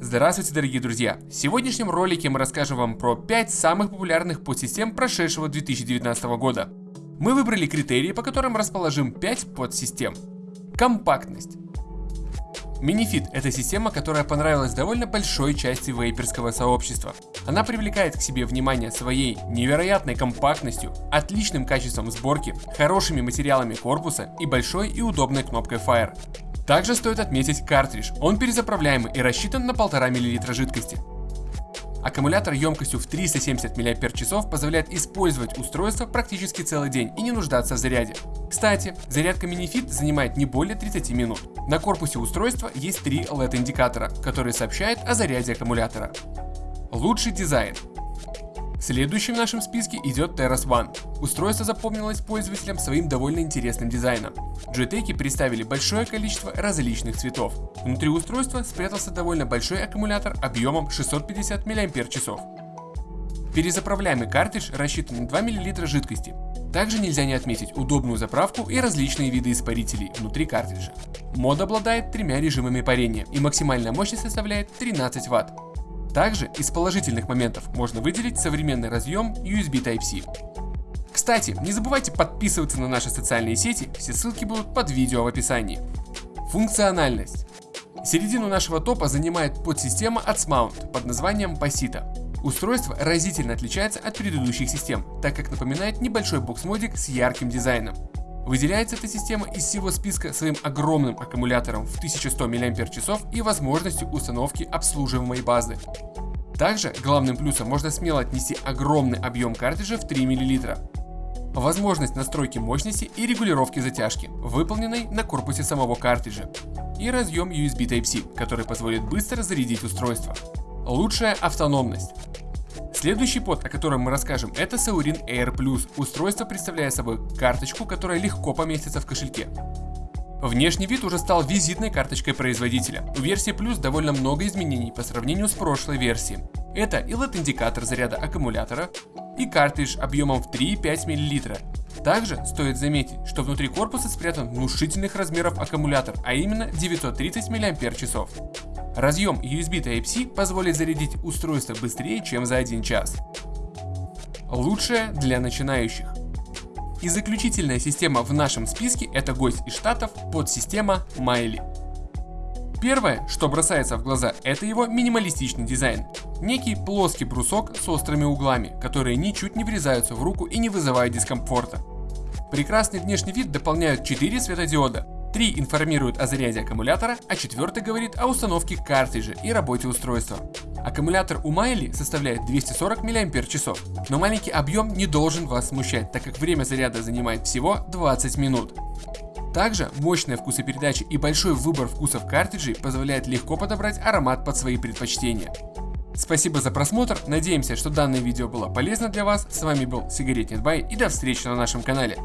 Здравствуйте, дорогие друзья! В сегодняшнем ролике мы расскажем вам про 5 самых популярных подсистем прошедшего 2019 года. Мы выбрали критерии, по которым расположим 5 подсистем. Компактность. Minifit – это система, которая понравилась довольно большой части вейперского сообщества. Она привлекает к себе внимание своей невероятной компактностью, отличным качеством сборки, хорошими материалами корпуса и большой и удобной кнопкой Fire. Также стоит отметить картридж, он перезаправляемый и рассчитан на 1,5 мл жидкости. Аккумулятор емкостью в 370 мАч позволяет использовать устройство практически целый день и не нуждаться в заряде. Кстати, зарядка MiniFit занимает не более 30 минут. На корпусе устройства есть три LED-индикатора, которые сообщают о заряде аккумулятора. Лучший дизайн. Следующим в нашем списке идет Terras One. Устройство запомнилось пользователям своим довольно интересным дизайном. Joytech представили большое количество различных цветов. Внутри устройства спрятался довольно большой аккумулятор объемом 650 мАч. Перезаправляемый картридж рассчитан на 2 мл жидкости. Также нельзя не отметить удобную заправку и различные виды испарителей внутри картриджа. Мод обладает тремя режимами парения и максимальная мощность составляет 13 Вт. Также из положительных моментов можно выделить современный разъем USB Type-C. Кстати, не забывайте подписываться на наши социальные сети, все ссылки будут под видео в описании. Функциональность. Середину нашего топа занимает подсистема от Smoant под названием Pasito. Устройство разительно отличается от предыдущих систем, так как напоминает небольшой box-mod ик с ярким дизайном. Выделяется эта система из всего списка своим огромным аккумулятором в 1100 мАч и возможностью установки обслуживаемой базы. Также главным плюсом можно смело отнести огромный объем картриджа в 3 мл. Возможность настройки мощности и регулировки затяжки, выполненной на корпусе самого картриджа. И разъем USB Type-C, который позволит быстро зарядить устройство. Лучшая автономность. Следующий под, о котором мы расскажем, это Saurin Air Plus. Устройство представляет собой карточку, которая легко поместится в кошельке. Внешний вид уже стал визитной карточкой производителя. У версии Plus довольно много изменений по сравнению с прошлой версией. Это и LED-индикатор заряда аккумулятора, и картридж объемом в 3,5 мл. Также стоит заметить, что внутри корпуса спрятан внушительных размеров аккумулятор, а именно 930 мАч. Разъем USB Type-C позволит зарядить устройство быстрее, чем за 1 час. Лучшее для начинающих. И заключительная система в нашем списке это гость из штатов под система Miley. Первое, что бросается в глаза, это его минималистичный дизайн. Некий плоский брусок с острыми углами, которые ничуть не врезаются в руку и не вызывают дискомфорта. Прекрасный внешний вид дополняют 4 светодиода, Три информируют о заряде аккумулятора, а четвертый говорит о установке картриджа и работе устройства. Аккумулятор у Майли составляет 240 мАч, но маленький объем не должен вас смущать, так как время заряда занимает всего 20 минут. Также мощная вкусопередача и большой выбор вкусов картриджей позволяет легко подобрать аромат под свои предпочтения. Спасибо за просмотр, надеемся, что данное видео было полезно для вас. С вами был Сигаретный Бай и до встречи на нашем канале.